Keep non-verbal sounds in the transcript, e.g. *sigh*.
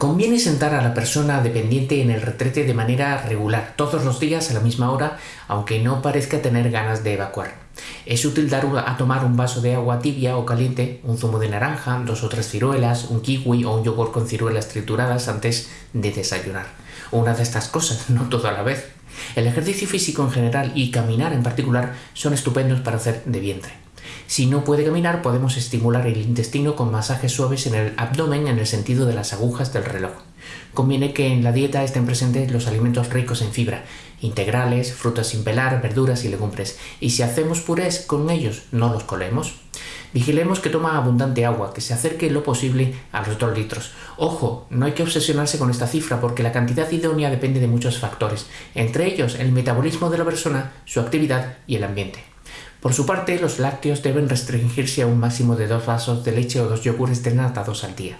Conviene sentar a la persona dependiente en el retrete de manera regular, todos los días a la misma hora, aunque no parezca tener ganas de evacuar. Es útil dar a tomar un vaso de agua tibia o caliente, un zumo de naranja, dos o tres ciruelas, un kiwi o un yogur con ciruelas trituradas antes de desayunar. Una de estas cosas, *laughs* no todo a la vez. El ejercicio físico en general y caminar en particular son estupendos para hacer de vientre. Si no puede caminar, podemos estimular el intestino con masajes suaves en el abdomen en el sentido de las agujas del reloj. Conviene que en la dieta estén presentes los alimentos ricos en fibra, integrales, frutas sin pelar, verduras y legumbres, y si hacemos purés con ellos, no los colemos. Vigilemos que toma abundante agua, que se acerque lo posible a los 2 litros. Ojo, no hay que obsesionarse con esta cifra porque la cantidad idónea depende de muchos factores, entre ellos el metabolismo de la persona, su actividad y el ambiente. Por su parte, los lácteos deben restringirse a un máximo de dos vasos de leche o dos yogures desnatados al día.